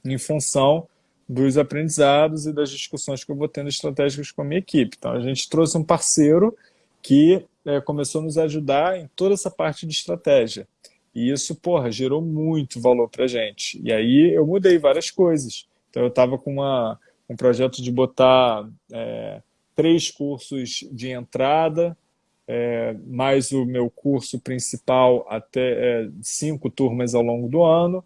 em função dos aprendizados e das discussões que eu vou tendo estratégicas com a minha equipe. Então, a gente trouxe um parceiro que é, começou a nos ajudar em toda essa parte de estratégia. E isso, porra, gerou muito valor para gente. E aí eu mudei várias coisas. Então eu estava com uma, um projeto de botar é, três cursos de entrada, é, mais o meu curso principal até é, cinco turmas ao longo do ano.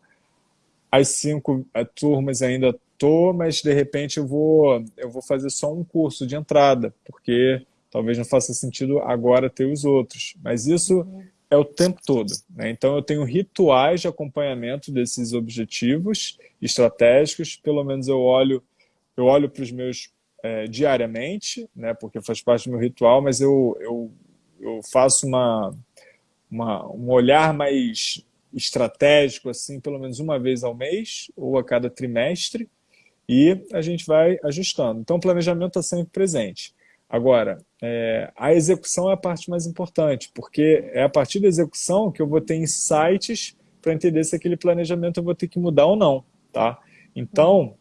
As cinco é, turmas ainda tô, mas de repente eu vou, eu vou fazer só um curso de entrada, porque talvez não faça sentido agora ter os outros. Mas isso uhum é o tempo todo. Né? Então, eu tenho rituais de acompanhamento desses objetivos estratégicos, pelo menos eu olho, eu olho para os meus é, diariamente, né? porque faz parte do meu ritual, mas eu, eu, eu faço uma, uma, um olhar mais estratégico, assim, pelo menos uma vez ao mês ou a cada trimestre, e a gente vai ajustando. Então, o planejamento está sempre presente. Agora, é, a execução é a parte mais importante, porque é a partir da execução que eu vou ter insights para entender se aquele planejamento eu vou ter que mudar ou não. Tá? Então,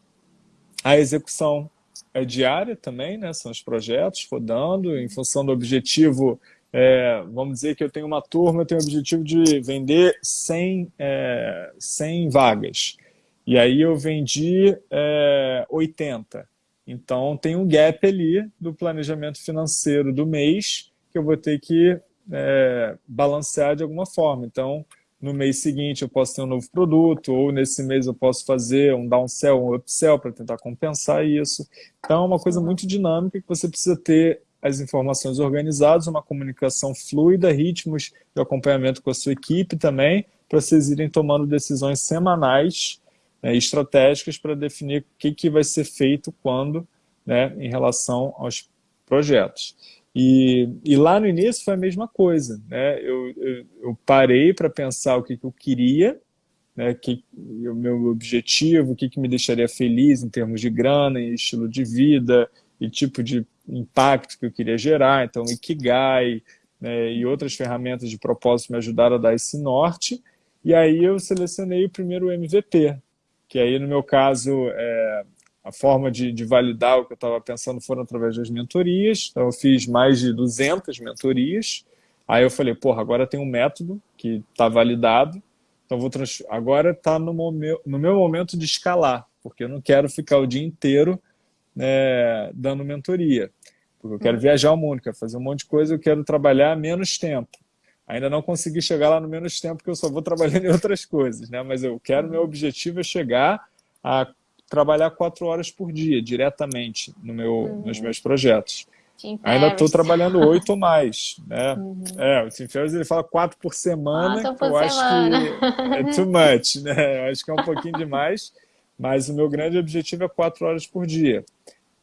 a execução é diária também, né? são os projetos rodando, em função do objetivo, é, vamos dizer que eu tenho uma turma, eu tenho o objetivo de vender 100, é, 100 vagas, e aí eu vendi é, 80. Então, tem um gap ali do planejamento financeiro do mês que eu vou ter que é, balancear de alguma forma. Então, no mês seguinte eu posso ter um novo produto, ou nesse mês eu posso fazer um downsell, um upsell para tentar compensar isso. Então, é uma coisa muito dinâmica que você precisa ter as informações organizadas, uma comunicação fluida, ritmos de acompanhamento com a sua equipe também, para vocês irem tomando decisões semanais né, estratégicas para definir o que, que vai ser feito quando, né, em relação aos projetos. E, e lá no início foi a mesma coisa. Né? Eu, eu, eu parei para pensar o que, que eu queria, né, que, o meu objetivo, o que, que me deixaria feliz em termos de grana, estilo de vida, e tipo de impacto que eu queria gerar. Então, Ikigai né, e outras ferramentas de propósito me ajudaram a dar esse norte. E aí eu selecionei o primeiro MVP, que aí no meu caso é, a forma de, de, validar o que eu estava pensando foram através das mentorias, então eu fiz mais de 200 mentorias, aí eu falei, porra, agora tem um método que está validado, então vou trans... agora está no, meu, no meu momento de escalar, porque eu não quero ficar o dia inteiro né, dando mentoria, porque eu quero viajar o mundo, quero fazer um monte de coisa, eu quero trabalhar menos tempo. Ainda não consegui chegar lá no menos tempo, porque eu só vou trabalhando em outras coisas, né? Mas eu quero, meu objetivo é chegar a trabalhar quatro horas por dia, diretamente, no meu, uhum. nos meus projetos. Ainda estou trabalhando oito ou mais, né? Uhum. É, o Tim Ferriss ele fala quatro por semana, quatro por eu semana. acho que é too much, né? Eu acho que é um pouquinho demais, mas o meu grande objetivo é quatro horas por dia.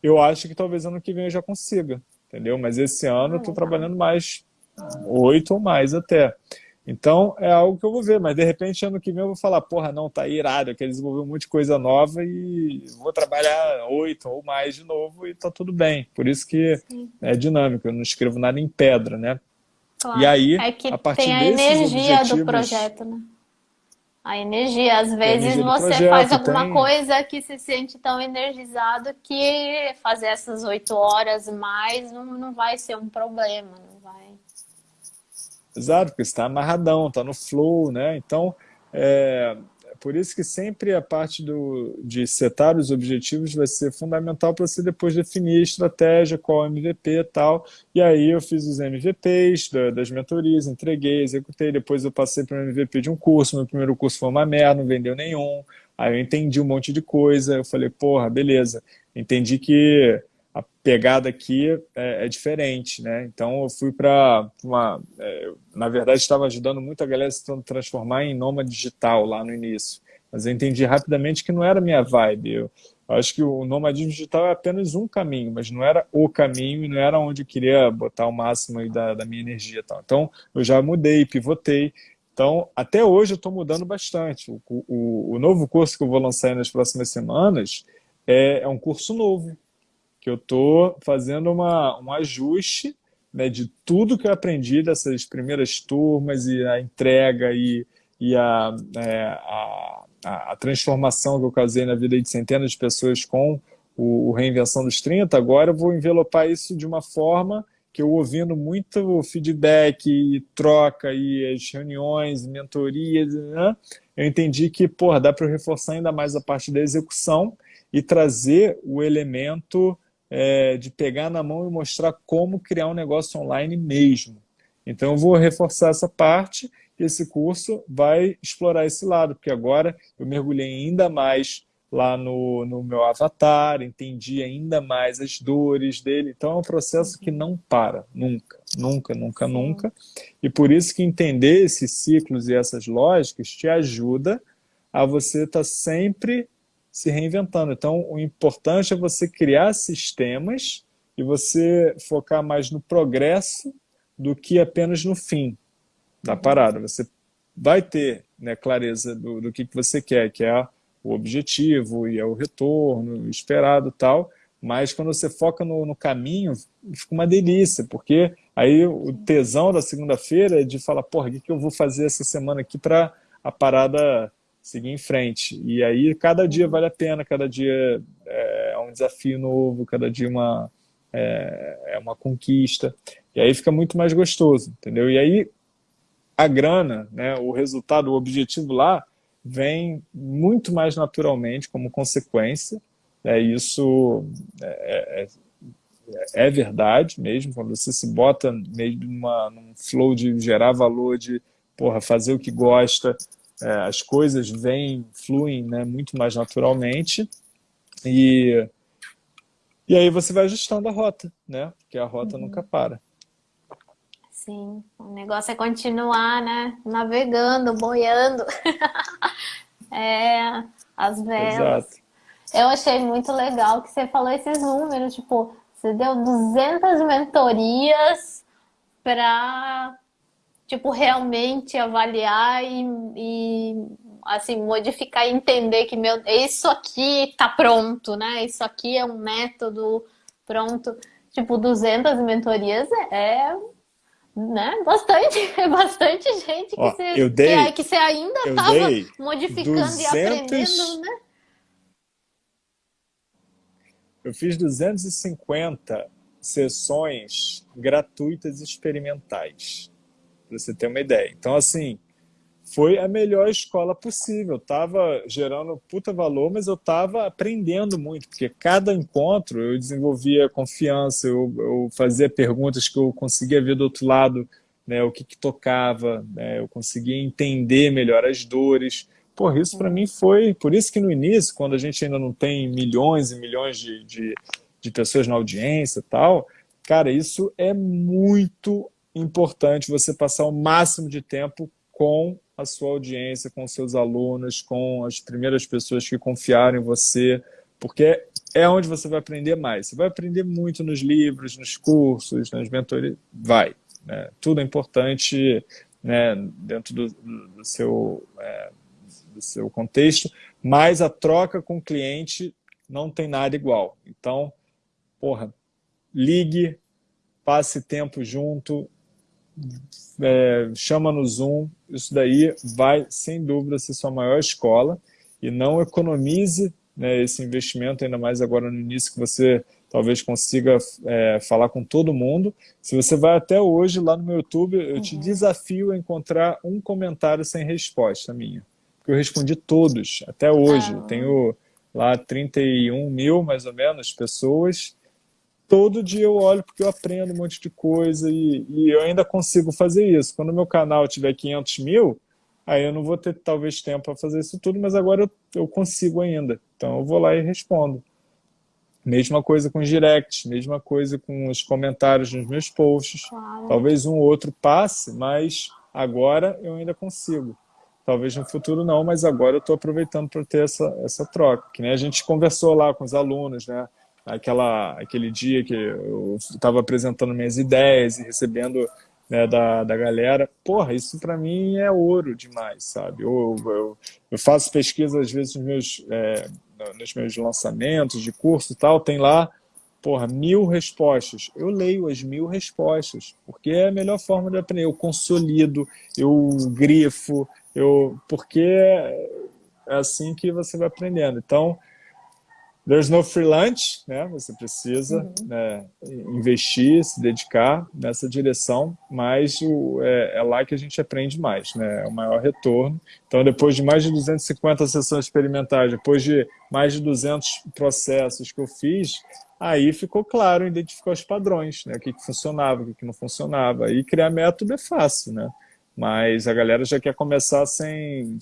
Eu acho que talvez ano que vem eu já consiga, entendeu? Mas esse ano eu estou trabalhando mais oito ou mais até. Então, é algo que eu vou ver, mas de repente ano que vem eu vou falar, porra, não, tá irado, eu quero desenvolver um monte de coisa nova e vou trabalhar oito ou mais de novo e tá tudo bem. Por isso que Sim. é dinâmico, eu não escrevo nada em pedra, né? Claro. E aí, é que a partir tem a energia objetivos... do projeto, né? A energia, às vezes energia você projeto, faz alguma tem... coisa que se sente tão energizado que fazer essas oito horas mais não, não vai ser um problema, vai Exato, porque está amarradão, está no flow, né? Então, é, por isso que sempre a parte do, de setar os objetivos vai ser fundamental para você depois definir a estratégia, qual MVP e tal. E aí eu fiz os MVPs da, das mentorias, entreguei, executei, depois eu passei para o MVP de um curso, meu primeiro curso foi uma merda, não vendeu nenhum. Aí eu entendi um monte de coisa, eu falei, porra, beleza, entendi que pegada aqui é, é, diferente, né? Então eu fui para uma... É, na verdade, estava ajudando muito a galera se transformar em nômade digital lá no início. Mas eu entendi rapidamente que não era minha vibe. Eu, eu acho que o nomadismo digital é apenas um caminho, mas não era o caminho e não era onde eu queria botar o máximo da, da minha energia. Tal. Então eu já mudei, pivotei. Então, até hoje eu estou mudando bastante. O, o, o, novo curso que eu vou lançar nas próximas semanas é, é um curso novo que eu estou fazendo uma, um ajuste né, de tudo que eu aprendi dessas primeiras turmas e a entrega e, e a, é, a, a, transformação que eu causei na vida de centenas de pessoas com o, o Reinvenção dos 30, agora eu vou envelopar isso de uma forma que eu ouvindo muito feedback, e troca, e as reuniões, mentorias, né? eu entendi que porra, dá para reforçar ainda mais a parte da execução e trazer o elemento é, de pegar na mão e mostrar como criar um negócio online mesmo. Então eu vou reforçar essa parte e esse curso vai explorar esse lado, porque agora eu mergulhei ainda mais lá no, no meu avatar, entendi ainda mais as dores dele. Então é um processo que não para, nunca, nunca, nunca, nunca. E por isso que entender esses ciclos e essas lógicas te ajuda a você estar tá sempre se reinventando. Então, o importante é você criar sistemas e você focar mais no progresso do que apenas no fim da parada. Você vai ter né, clareza do, do que, que você quer, que é o objetivo e é o retorno esperado tal, mas quando você foca no, no caminho, fica uma delícia, porque aí o tesão da segunda-feira é de falar, porra, o que, que eu vou fazer essa semana aqui para a parada seguir em frente. E aí cada dia vale a pena, cada dia é, é um desafio novo, cada dia uma, é, é uma conquista. E aí fica muito mais gostoso, entendeu? E aí a grana, né, o resultado, o objetivo lá, vem muito mais naturalmente como consequência. É, isso é, é, é verdade mesmo, quando você se bota mesmo numa, num flow de gerar valor, de porra, fazer o que gosta, é, as coisas vêm, fluem né, muito mais naturalmente e, e aí você vai ajustando a rota, né? Porque a rota uhum. nunca para. Sim, o negócio é continuar, né? Navegando, boiando. é, as velas. Exato. Eu achei muito legal que você falou esses números, tipo, você deu 200 mentorias para tipo, realmente avaliar e, e assim, modificar e entender que meu, isso aqui tá pronto, né? Isso aqui é um método pronto. Tipo, 200 mentorias é, né? Bastante, é bastante gente que, Ó, você, eu dei, que, que você ainda estava modificando 200... e aprendendo, né? Eu fiz 250 sessões gratuitas experimentais para você ter uma ideia. Então, assim, foi a melhor escola possível. Estava gerando puta valor, mas eu estava aprendendo muito, porque cada encontro eu desenvolvia confiança, eu, eu fazia perguntas que eu conseguia ver do outro lado, né, o que, que tocava, né, eu conseguia entender melhor as dores. Porra, isso para mim foi... Por isso que no início, quando a gente ainda não tem milhões e milhões de, de, de pessoas na audiência e tal, cara, isso é muito importante você passar o máximo de tempo com a sua audiência, com seus alunos, com as primeiras pessoas que confiaram em você, porque é onde você vai aprender mais. Você vai aprender muito nos livros, nos cursos, nas mentorias, vai. Né? Tudo é importante né, dentro do, do seu, é, do seu contexto, mas a troca com o cliente não tem nada igual. Então, porra, ligue, passe tempo junto, é, chama no Zoom, isso daí vai, sem dúvida, ser sua maior escola e não economize né, esse investimento, ainda mais agora no início que você talvez consiga é, falar com todo mundo. Se você vai até hoje lá no meu YouTube, eu uhum. te desafio a encontrar um comentário sem resposta minha. eu respondi todos, até hoje. Ah. Tenho lá 31 mil, mais ou menos, pessoas. Todo dia eu olho porque eu aprendo um monte de coisa e, e eu ainda consigo fazer isso. Quando o meu canal tiver 500 mil, aí eu não vou ter talvez tempo para fazer isso tudo, mas agora eu, eu consigo ainda. Então eu vou lá e respondo. Mesma coisa com os directs, mesma coisa com os comentários nos meus posts. Claro. Talvez um outro passe, mas agora eu ainda consigo. Talvez no futuro não, mas agora eu estou aproveitando para ter essa, essa troca. Que nem a gente conversou lá com os alunos, né? Aquela, aquele dia que eu estava apresentando minhas ideias e recebendo né, da, da galera. Porra, isso para mim é ouro demais, sabe? Eu, eu, eu, faço pesquisa às vezes nos meus, é, nos meus lançamentos de curso e tal, tem lá, porra, mil respostas. Eu leio as mil respostas, porque é a melhor forma de aprender. Eu consolido, eu grifo, eu, porque é assim que você vai aprendendo. Então, There's no free lunch, né? Você precisa uhum. né, investir, se dedicar nessa direção, mas o, é, é, lá que a gente aprende mais, né? É o maior retorno. Então, depois de mais de 250 sessões experimentais, depois de mais de 200 processos que eu fiz, aí ficou claro identificar os padrões, né? O que, que funcionava, o que, que não funcionava. E criar método é fácil, né? Mas a galera já quer começar sem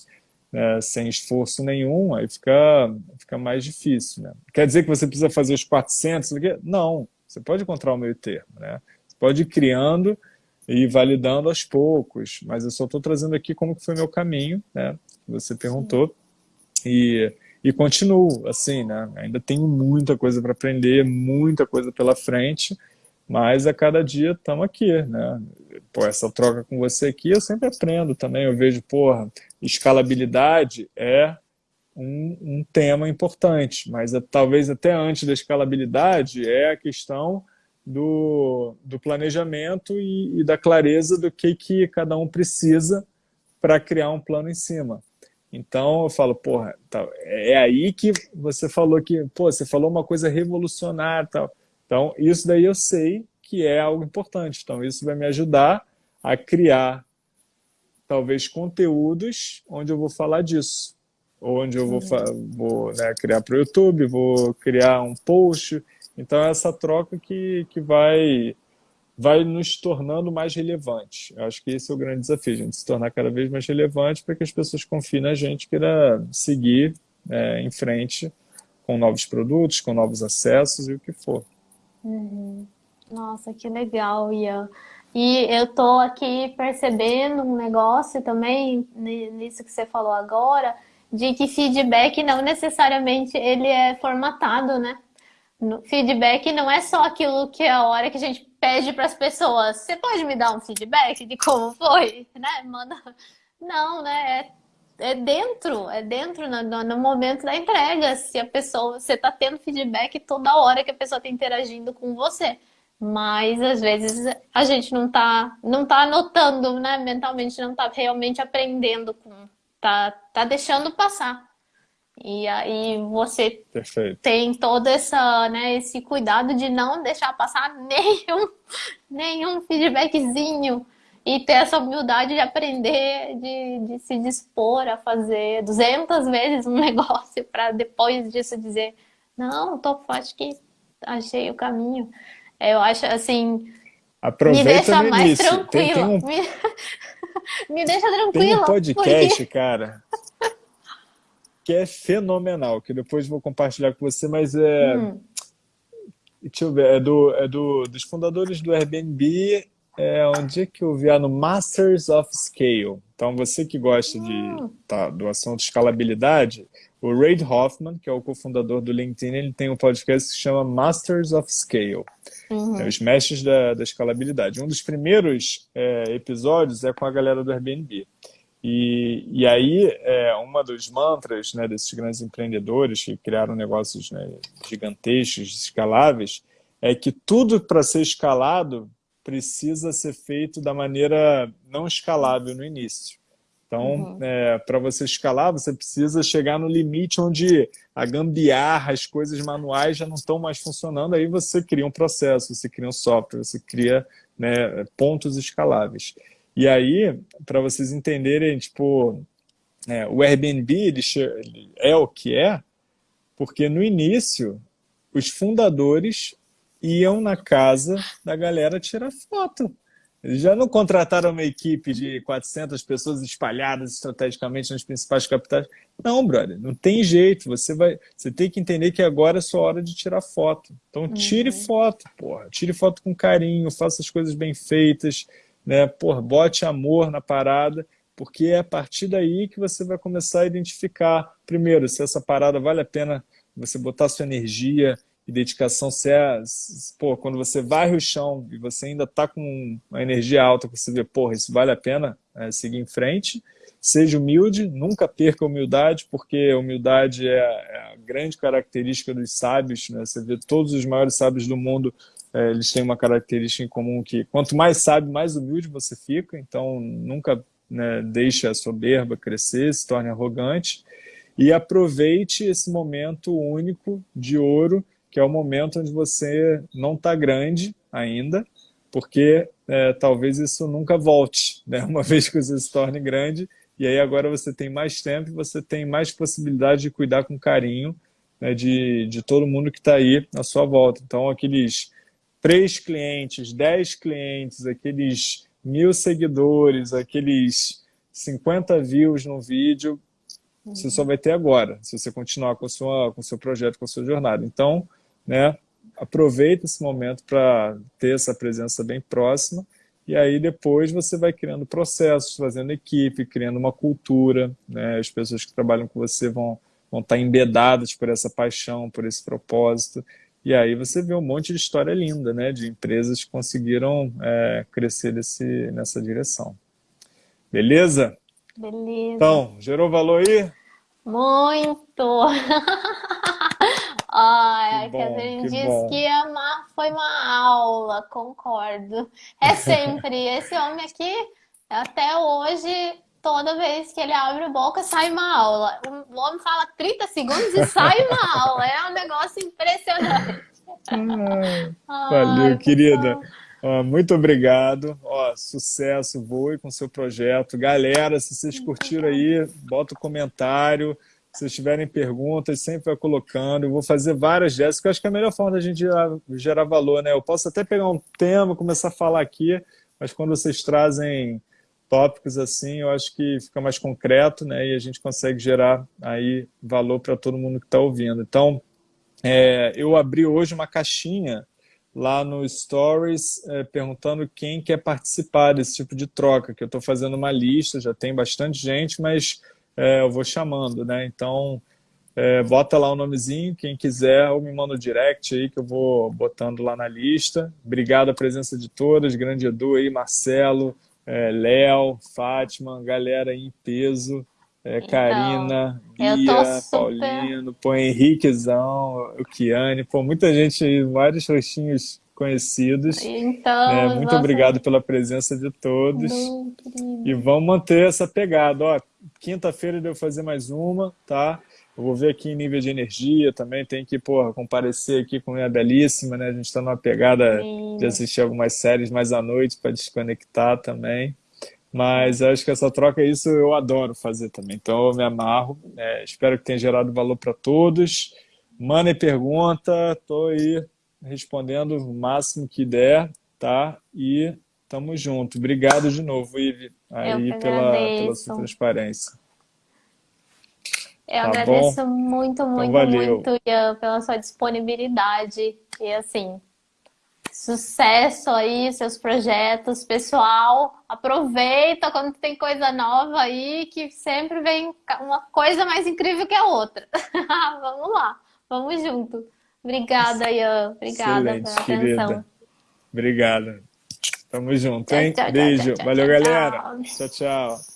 né, sem esforço nenhum, aí fica, fica mais difícil. Né? Quer dizer que você precisa fazer os 400? Não, você pode encontrar o meio termo. Né? Você pode ir criando e validando aos poucos, mas eu só estou trazendo aqui como que foi meu caminho, né? que você perguntou, e, e continuo assim, né? ainda tenho muita coisa para aprender, muita coisa pela frente, mas a cada dia estamos aqui, né? Pô, essa troca com você aqui eu sempre aprendo também, eu vejo, porra, escalabilidade é um, um tema importante, mas é, talvez até antes da escalabilidade é a questão do, do planejamento e, e da clareza do que, que cada um precisa para criar um plano em cima. Então eu falo, porra, tá, é aí que você falou que, pô, você falou uma coisa revolucionária tal. Então, isso daí eu sei que é algo importante. Então, isso vai me ajudar a criar, talvez, conteúdos onde eu vou falar disso. Onde eu vou, vou né, criar para o YouTube, vou criar um post. Então, é essa troca que, que vai, vai nos tornando mais relevantes. Eu acho que esse é o grande desafio, a gente se tornar cada vez mais relevante para que as pessoas confiem na gente, queira seguir é, em frente com novos produtos, com novos acessos e o que for. Uhum. Nossa, que legal, Ian. E eu tô aqui percebendo um negócio também, nisso que você falou agora, de que feedback não necessariamente ele é formatado, né? No feedback não é só aquilo que é a hora que a gente pede para as pessoas. Você pode me dar um feedback de como foi, né? Manda. Não, né? É é dentro, é dentro no, no, momento da entrega. Se a pessoa, você está tendo feedback toda hora que a pessoa está interagindo com você. Mas às vezes a gente não está não tá anotando, né? Mentalmente não está realmente aprendendo com. Tá, tá deixando passar. E aí você Perfeito. tem todo essa, né, esse cuidado de não deixar passar nenhum, nenhum feedbackzinho e ter essa humildade de aprender, de, de se dispor a fazer 200 vezes um negócio para depois disso dizer não, tô, acho que achei o caminho. Eu acho assim, Aproveita me deixa mais início. tranquilo. Tem, tem um... me... me deixa tranquilo. Tem um podcast, porque... cara, que é fenomenal, que depois vou compartilhar com você, mas é... Hum. Deixa eu ver, é, do, é do, dos fundadores do Airbnb é, onde é que eu vi? Ah, no Masters of Scale. Então, você que gosta de, ah. tá, do assunto escalabilidade, o Reid Hoffman, que é o cofundador do LinkedIn, ele tem um podcast que se chama Masters of Scale. Uhum. É, os mestres da, da, escalabilidade. Um dos primeiros é, episódios é com a galera do Airbnb. E, e aí, é, uma dos mantras né, desses grandes empreendedores que criaram negócios né, gigantescos, escaláveis, é que tudo para ser escalado precisa ser feito da maneira não escalável no início. Então, uhum. é, para você escalar, você precisa chegar no limite onde a gambiarra, as coisas manuais já não estão mais funcionando, aí você cria um processo, você cria um software, você cria né, pontos escaláveis. E aí, para vocês entenderem, tipo, é, o Airbnb ele é o que é porque no início os fundadores iam na casa da galera tirar foto. Eles já não contrataram uma equipe de 400 pessoas espalhadas estrategicamente nas principais capitais. Não, brother, não tem jeito. Você vai, você tem que entender que agora é sua hora de tirar foto. Então tire uhum. foto, porra. Tire foto com carinho, faça as coisas bem feitas, né? Porra, bote amor na parada, porque é a partir daí que você vai começar a identificar, primeiro, se essa parada vale a pena você botar sua energia, e dedicação, se é, pô, quando você varre o chão e você ainda está com uma energia alta, você vê, porra, isso vale a pena é, seguir em frente, seja humilde, nunca perca a humildade, porque a humildade é, é a grande característica dos sábios, né? você vê todos os maiores sábios do mundo, é, eles têm uma característica em comum que quanto mais sábio, mais humilde você fica, então nunca né, deixe a soberba crescer, se torne arrogante, e aproveite esse momento único de ouro que é o momento onde você não está grande ainda, porque é, talvez isso nunca volte, né? uma vez que você se torne grande, e aí agora você tem mais tempo e você tem mais possibilidade de cuidar com carinho né, de, de todo mundo que está aí à sua volta. Então, aqueles três clientes, dez clientes, aqueles mil seguidores, aqueles 50 views no vídeo, você só vai ter agora, se você continuar com o seu projeto, com a sua jornada. Então, né? Aproveita esse momento para ter essa presença bem próxima e aí depois você vai criando processos, fazendo equipe, criando uma cultura, né? As pessoas que trabalham com você vão, vão estar tá embedadas por essa paixão, por esse propósito. E aí você vê um monte de história linda, né? De empresas que conseguiram é, crescer desse, nessa direção. Beleza? Beleza. Então, gerou valor aí? Muito! Ai, que bom, a Catherine disse bom. que amar foi uma aula, concordo. É sempre. Esse homem aqui, até hoje, toda vez que ele abre a boca, sai uma aula. O homem fala 30 segundos e sai uma aula. É um negócio impressionante. Ai, valeu, querida. muito obrigado. Ó, sucesso, voe com seu projeto. Galera, se vocês curtiram aí, bota o um comentário. Se tiverem perguntas, sempre vai colocando. Eu vou fazer várias dessas, que eu acho que é a melhor forma da gente gerar, gerar valor. Né? Eu posso até pegar um tema, começar a falar aqui, mas quando vocês trazem tópicos assim, eu acho que fica mais concreto né? e a gente consegue gerar aí valor para todo mundo que está ouvindo. Então, é, eu abri hoje uma caixinha lá no Stories é, perguntando quem quer participar desse tipo de troca, que eu estou fazendo uma lista, já tem bastante gente, mas é, eu vou chamando, né? Então, é, bota lá o nomezinho, quem quiser, ou me manda o direct aí que eu vou botando lá na lista. Obrigado a presença de todas, grande Edu aí, Marcelo, é, Léo, Fátima, galera aí em peso, é, então, Karina, Bia, super... Paulino, pô, Henriquezão, o Kiane, pô, muita gente aí, vários rostinhos conhecidos. Então, é, muito nossa... obrigado pela presença de todos. e vamos manter essa pegada. Ó, Quinta-feira devo fazer mais uma, tá? Eu vou ver aqui em nível de energia também, tem que, porra, comparecer aqui com a minha belíssima, né? A gente está numa pegada Sim. de assistir algumas séries mais à noite para desconectar também. Mas acho que essa troca, isso eu adoro fazer também. Então eu me amarro. É, espero que tenha gerado valor para todos. Mandem pergunta, estou aí respondendo o máximo que der, tá? E tamo junto. Obrigado de novo, Ive, aí pela, pela sua transparência. Eu tá agradeço bom? muito, muito, então, muito, Ian, pela sua disponibilidade. E assim, sucesso aí, seus projetos, pessoal. Aproveita quando tem coisa nova aí, que sempre vem uma coisa mais incrível que a outra. vamos lá, vamos junto. Obrigada, Ian. Obrigada Excelente, pela querida. atenção. Obrigada. Tamo junto, hein? Tchau, tchau, Beijo. Tchau, Valeu, galera. Tchau, tchau.